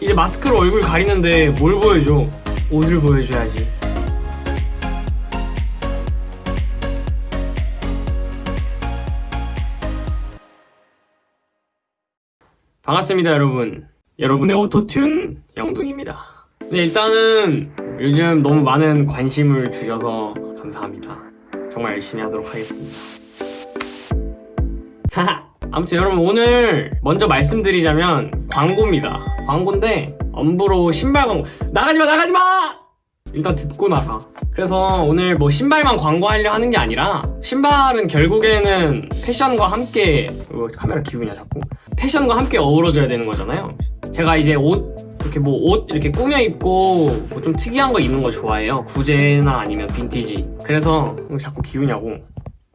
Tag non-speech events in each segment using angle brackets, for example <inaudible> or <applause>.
이제 마스크로 얼굴 가리는데 뭘 보여줘? 옷을 보여줘야지. 반갑습니다, 여러분. 여러분의 오토튠 영둥입니다. 네, 일단은 요즘 너무 많은 관심을 주셔서 감사합니다. 정말 열심히 하도록 하겠습니다. 하하. 아무튼 여러분 오늘 먼저 말씀드리자면 광고입니다. 광고인데 엄브로 신발 광고 나가지마 나가지마! 일단 듣고 나가. 그래서 오늘 뭐 신발만 광고하려 하는 게 아니라 신발은 결국에는 패션과 함께 이거 카메라 기우냐 자꾸 패션과 함께 어우러져야 되는 거잖아요. 제가 이제 옷 이렇게 뭐 옷 이렇게 꾸며 입고 뭐 좀 특이한 거 입는 거 좋아해요. 구제나 아니면 빈티지. 그래서 자꾸 기우냐고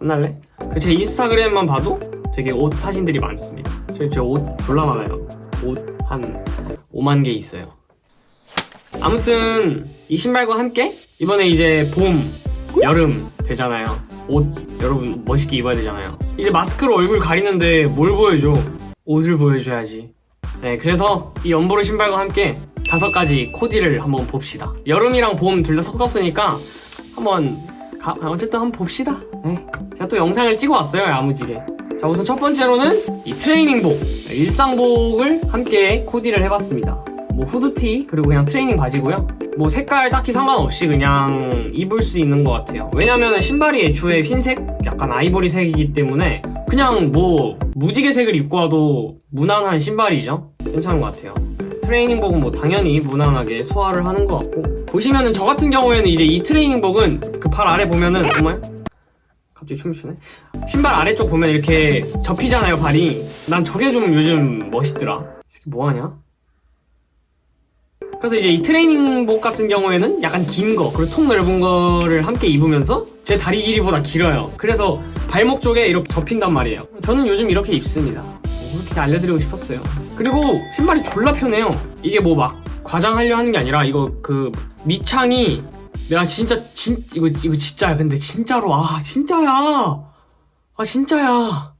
혼날래? 그제 인스타그램만 봐도 되게 옷 사진들이 많습니다. 저옷 졸라 많아요. 옷한 5만 개 있어요. 아무튼 이 신발과 함께 이번에 이제 봄, 여름 되잖아요. 옷 여러분 멋있게 입어야 되잖아요. 이제 마스크로 얼굴 가리는데 뭘 보여줘? 옷을 보여줘야지. 네, 그래서 이 연보르 신발과 함께 다섯 가지 코디를 한번 봅시다. 여름이랑 봄 둘 다 섞었으니까 한번 가- 어쨌든 한번 봅시다. 네. 제가 또 영상을 찍어 왔어요, 야무지게. 자, 우선 첫 번째로는 이 트레이닝복, 일상복을 함께 코디를 해봤습니다. 뭐 후드티 그리고 그냥 트레이닝 바지고요. 뭐 색깔 딱히 상관없이 그냥 입을 수 있는 것 같아요. 왜냐면 신발이 애초에 흰색, 약간 아이보리색이기 때문에 그냥 뭐 무지개색을 입고 와도 무난한 신발이죠. 괜찮은 것 같아요. 트레이닝복은 뭐 당연히 무난하게 소화를 하는 것 같고 보시면은 저 같은 경우에는 이제 이 트레이닝복은 그 팔 아래 보면은 정말 갑자기 춤을 추네 신발 아래쪽 보면 이렇게 접히잖아요 발이 난 저게 좀 요즘 멋있더라 뭐하냐 그래서 이제 이 트레이닝복 같은 경우에는 약간 긴 거, 그리고 통 넓은 거를 함께 입으면서 제 다리 길이보다 길어요. 그래서 발목 쪽에 이렇게 접힌단 말이에요. 저는 요즘 이렇게 입습니다. 그렇게 알려드리고 싶었어요. 그리고 신발이 졸라 편해요. 이게 뭐 막 과장하려 하는 게 아니라 이거 그 밑창이 내가 진짜 진 이거 이거 진짜야. 근데 진짜로 아 진짜야. 아 진짜야.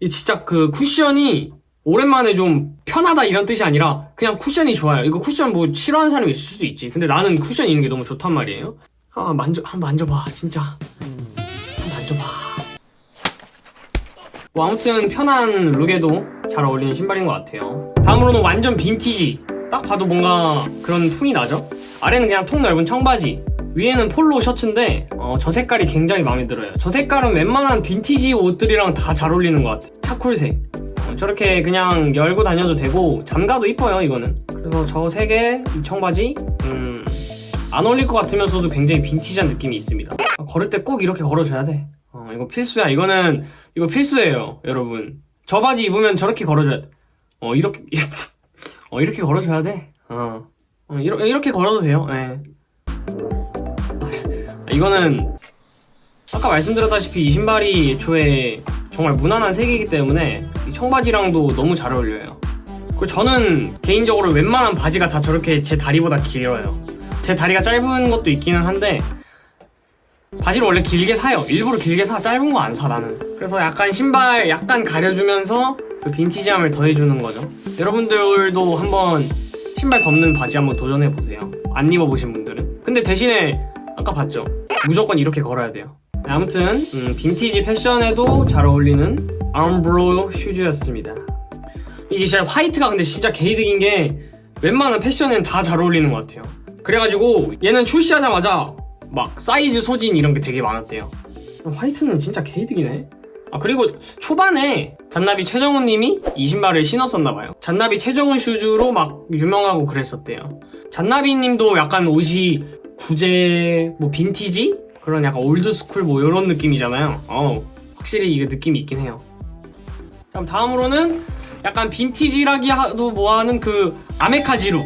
이 진짜 그 쿠션이 오랜만에 좀 편하다 이런 뜻이 아니라 그냥 쿠션이 좋아요. 이거 쿠션 뭐 싫어하는 사람이 있을 수도 있지. 근데 나는 쿠션 있는 게 너무 좋단 말이에요. 아 만져 한번 만져봐 진짜. 한번 만져봐. 뭐 아무튼 편한 룩에도 잘 어울리는 신발인 것 같아요. 다음으로는 완전 빈티지. 딱 봐도 뭔가 그런 풍이 나죠? 아래는 그냥 통 넓은 청바지. 위에는 폴로 셔츠인데 어, 저 색깔이 굉장히 마음에 들어요. 저 색깔은 웬만한 빈티지 옷들이랑 다 잘 어울리는 것 같아. 차콜색. 어, 저렇게 그냥 열고 다녀도 되고 잠가도 이뻐요 이거는. 그래서 저이 청바지, 음, 안 어울릴 것 같으면서도 굉장히 빈티지한 느낌이 있습니다. 어, 걸을 때 꼭 이렇게 걸어줘야 돼. 어, 이거 필수야. 이거는 이거 필수예요, 여러분. 저 바지 입으면 저렇게 걸어줘야 돼. 어 이렇게 <laughs> 어 이렇게 걸어줘야 돼. 어, 어 이렇게 이렇게 걸어도 돼요. 예. 아, 이거는 아까 말씀드렸다시피 이 신발이 애초에 정말 무난한 색이기 때문에 이 청바지랑도 너무 잘 어울려요. 그리고 저는 개인적으로 웬만한 바지가 다 저렇게 제 다리보다 길어요. 제 다리가 짧은 것도 있기는 한데 바지를 원래 길게 사요. 일부러 길게 사. 짧은 거 안 사, 나는. 그래서 약간 신발 약간 가려주면서 그 빈티지함을 더해주는 거죠. 여러분들도 한번 신발 덮는 바지 한번 도전해보세요. 안 입어보신 분들은. 근데 대신에 아까 봤죠? 무조건 이렇게 걸어야 돼요. 네, 아무튼 음, 빈티지 패션에도 잘 어울리는 아움브로 슈즈였습니다. 이게 진짜 화이트가 근데 진짜 개이득인 게 웬만한 패션엔 다 잘 어울리는 것 같아요. 그래가지고 얘는 출시하자마자 막 사이즈 소진 이런 게 되게 많았대요. 화이트는 진짜 개이득이네. 아 그리고 초반에 잔나비 최정훈 님이 이 신발을 신었었나 봐요. 잔나비 최정훈 shoes로 막 유명하고 그랬었대요. 잔나비 님도 약간 옷이 구제 뭐 빈티지 그런 약간 old school 뭐 이런 느낌이잖아요. 어 확실히 이게 느낌이 있긴 해요. 그럼 다음으로는 약간 빈티지라 하기도 뭐하는 그 아메카지 look.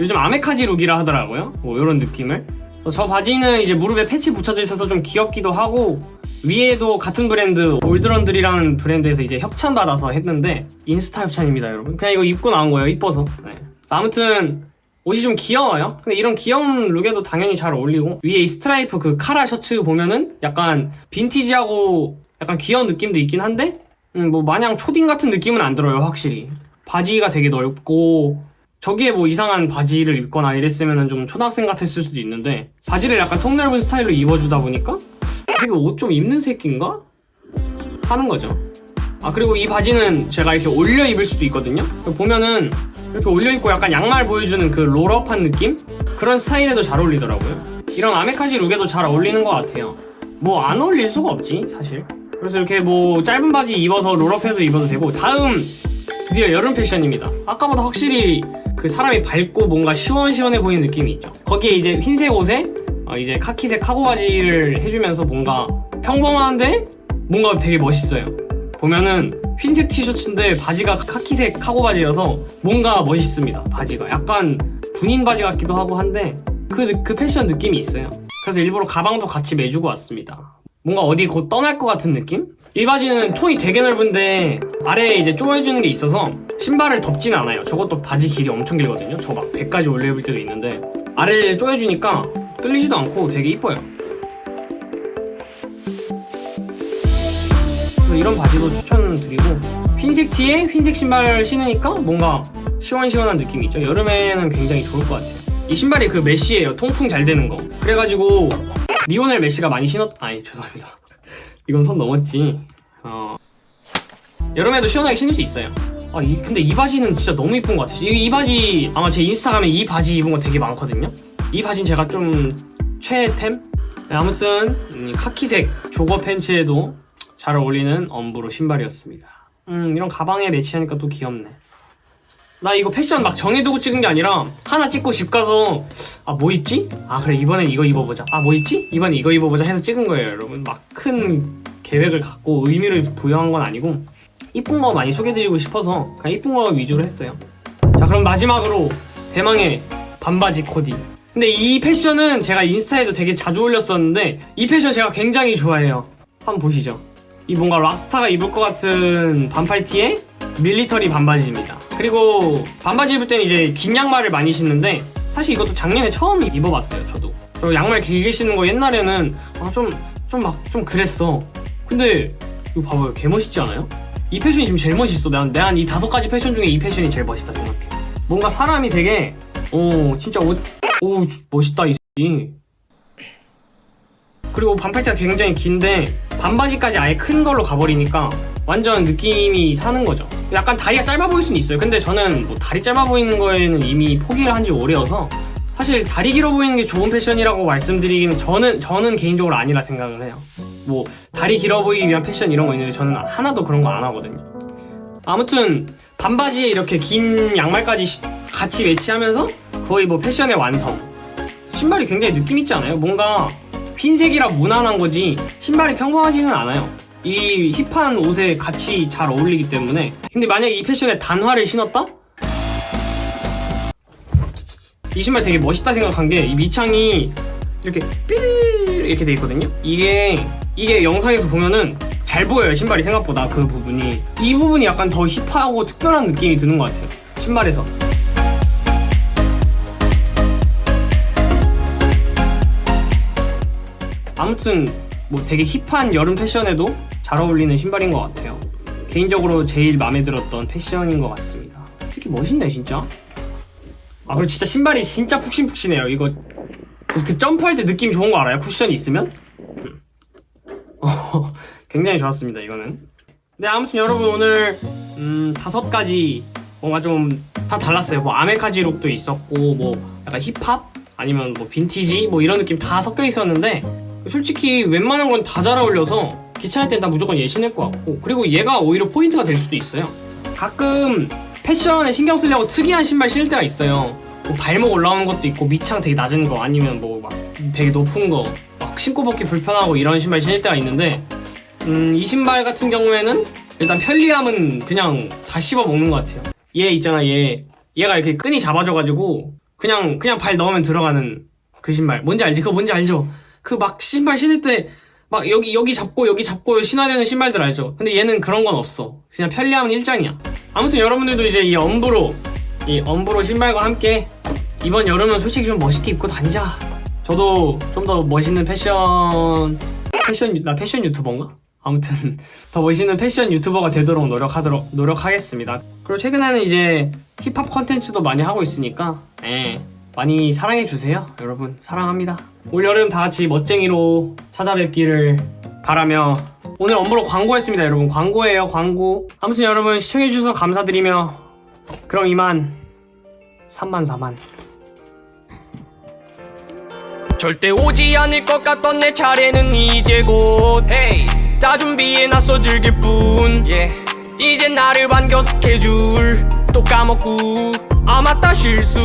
요즘 아메카지 look이라 하더라고요. 뭐 이런 느낌을. 저 바지는 이제 무릎에 패치 붙여져 있어서 좀 귀엽기도 하고 위에도 같은 브랜드 올드런들이라는 브랜드에서 이제 협찬 받아서 했는데 인스타 협찬입니다 여러분. 그냥 이거 입고 나온 거예요 이뻐서. 네. 아무튼 옷이 좀 귀여워요. 근데 이런 귀여운 look에도 당연히 잘 어울리고 위에 이 스트라이프 그 카라 셔츠 보면은 약간 빈티지하고 약간 귀여운 느낌도 있긴 한데 음, 뭐 마냥 초딩 같은 느낌은 안 들어요 확실히. 바지가 되게 넓고 저기에 뭐 이상한 바지를 입거나 이랬으면 좀 초등학생 같았을 수도 있는데 바지를 약간 통 넓은 스타일로 입어주다 보니까 되게 옷 좀 입는 새끼인가? 하는 거죠. 아 그리고 이 바지는 제가 이렇게 올려 입을 수도 있거든요. 보면은 이렇게 올려 입고 약간 양말 보여주는 그 롤업한 느낌? 그런 스타일에도 잘 어울리더라고요. 이런 아메카지 룩에도 잘 어울리는 것 같아요. 뭐 안 어울릴 수가 없지 사실. 그래서 이렇게 뭐 짧은 바지 입어서 롤업해도 입어도 되고 다음 드디어 여름 패션입니다. 아까보다 확실히 그 사람이 밝고 뭔가 시원시원해 보이는 느낌이 있죠. 거기에 이제 흰색 옷에 어, 이제 카키색 카고 바지를 해주면서 뭔가 평범한데 뭔가 되게 멋있어요. 보면은 흰색 티셔츠인데 바지가 카키색 카고 바지여서 뭔가 멋있습니다. 바지가 약간 군인 바지 같기도 하고 한데 그, 그 패션 느낌이 있어요. 그래서 일부러 가방도 같이 매주고 왔습니다. 뭔가 어디 곧 떠날 것 같은 느낌? 이 바지는 통이 되게 넓은데 아래에 이제 쪼여주는 게 있어서 신발을 덮진 않아요. 저것도 바지 길이 엄청 길거든요. 저막 100까지 올려 입을 때도 있는데 아래에 쪼여주니까 끌리지도 않고 되게 이뻐요. 이런 바지도 추천드리고 흰색 티에 흰색 신발 신으니까 뭔가 시원시원한 느낌이 있죠. 여름에는 굉장히 좋을 것 같아요. 이 신발이 그 메쉬예요. 통풍 잘 되는 거. 그래가지고 리오넬 메시가 많이 신었 아니 죄송합니다 <laughs> 이건 선 넘었지 어 여름에도 시원하게 신을 수 있어요 아 이, 근데 이 바지는 진짜 너무 이쁜 것 같아요 이, 이 바지 아마 제 인스타그램에 이 바지 입은 거 되게 많거든요 이 바지는 제가 좀 최애템? 네, 아무튼 음, 카키색 조거 팬츠에도 잘 어울리는 엄브로 신발이었습니다. 음 이런 가방에 매치하니까 또 귀엽네. 나 이거 패션 막 정해두고 찍은 게 아니라 하나 찍고 집 가서 아 뭐 입지? 아 그래 이번엔 이거 입어보자. 아 뭐 입지? 이번엔 이거 입어보자 해서 찍은 거예요 여러분. 막 큰 계획을 갖고 의미를 부여한 건 아니고 이쁜 거 많이 소개드리고 싶어서 그냥 이쁜 거 위주로 했어요. 자 그럼 마지막으로 대망의 반바지 코디 근데 이 패션은 제가 인스타에도 되게 자주 올렸었는데 이 패션 제가 굉장히 좋아해요 한번 보시죠 이 뭔가 락스타가 입을 것 같은 반팔티에 밀리터리 반바지입니다. 그리고 반바지 입을 때는 이제 긴 양말을 많이 신는데 사실 이것도 작년에 처음 입어봤어요. 저도. 그리고 양말 길게 신는 거 옛날에는 아, 좀 좀 막좀 그랬어. 근데 이거 봐봐요. 개 멋있지 않아요? 이 패션이 지금 제일 멋있어. 난 내가 이 다섯 가지 패션 중에 이 패션이 제일 멋있다 생각해. 뭔가 사람이 되게 오 진짜 옷, 오 멋있다 이 새끼. 그리고 반팔티가 굉장히 긴데 반바지까지 아예 큰 걸로 가버리니까 완전 느낌이 사는 거죠. 약간 다리가 짧아 보일 수는 있어요. 근데 저는 뭐 다리 짧아 보이는 거에는 이미 포기를 한 지 오래여서 사실 다리 길어 보이는 게 좋은 패션이라고 말씀드리기는 저는 저는 개인적으로 아니라 생각을 해요. 뭐 다리 길어 보이기 위한 패션 이런 거 있는데 저는 하나도 그런 거 안 하거든요. 아무튼 반바지에 이렇게 긴 양말까지 시- 같이 매치하면서 거의 뭐 패션의 완성. 신발이 굉장히 느낌 있지 않아요? 뭔가 흰색이라 무난한 거지 신발이 평범하지는 않아요. 이 힙한 옷에 같이 잘 어울리기 때문에 근데 만약에 이 패션에 단화를 신었다? 이 신발 되게 멋있다 생각한 게이 밑창이 이렇게 삐 이렇게 돼 있거든요. 이게 이게 영상에서 보면은 잘 보여요 신발이 생각보다 그 부분이 이 부분이 약간 더 힙하고 특별한 느낌이 드는 것 같아요 신발에서 아무튼 뭐 되게 힙한 여름 패션에도 잘 어울리는 신발인 것 같아요. 개인적으로 제일 마음에 들었던 패션인 것 같습니다. 특히 멋있네 진짜. 아 그리고 진짜 신발이 진짜 푹신푹신해요. 이거 그, 그 점프할 때 느낌 좋은 거 알아요? 쿠션이 있으면? 음. <laughs> 어, 굉장히 좋았습니다 이거는. 네 아무튼 여러분 오늘 음, 다섯 가지 뭔가 좀 다 달랐어요. 뭐 아메카지 룩도 있었고 뭐 약간 힙합 아니면 뭐 빈티지 뭐 이런 느낌 다 섞여 있었는데 솔직히 웬만한 건 다 잘 어울려서 귀찮을 땐 다 무조건 얘 신을 것 같고 그리고 얘가 오히려 포인트가 될 수도 있어요. 가끔 패션에 신경 쓰려고 특이한 신발 신을 때가 있어요. 뭐 발목 올라오는 것도 있고 밑창 되게 낮은 거 아니면 뭐 막 되게 높은 거 막 신고 벗기 불편하고 이런 신발 신을 때가 있는데 음, 이 신발 같은 경우에는 일단 편리함은 그냥 다 씹어 먹는 것 같아요. 얘 있잖아 얘. 얘가 이렇게 끈이 잡아줘가지고 그냥 그냥 발 넣으면 들어가는 그 신발. 뭔지 알지? 그거 뭔지 알죠? 그 막 신발 신을 때 막 여기 여기 잡고 여기 잡고 신어야 되는 신발들 알죠? 근데 얘는 그런 건 없어. 그냥 편리함은 일장이야. 아무튼 여러분들도 이제 이 엄브로 이 엄브로 신발과 함께 이번 여름은 솔직히 좀 멋있게 입고 다니자. 저도 좀 더 멋있는 패션 패션 유- 나 패션 유튜버인가? 아무튼 <laughs> 더 멋있는 패션 유튜버가 되도록 노력하도록 노력하겠습니다. 그리고 최근에는 이제 힙합 컨텐츠도 많이 하고 있으니까 예, 많이 사랑해 주세요, 여러분 사랑합니다. 올 여름 다 같이 멋쟁이로 찾아뵙기를 바라며 오늘 엄브로 광고했습니다, 여러분 광고예요, 광고. 아무튼 여러분 시청해 주셔서 감사드리며 그럼 이만 3만 4만. 절대 오지 않을 것 같던 내 차례는 이제 곧 hey. 다 준비해 놨어 즐길 뿐 yeah. 이제 나를 반겨 스케줄 또 까먹고 아 맞다 실수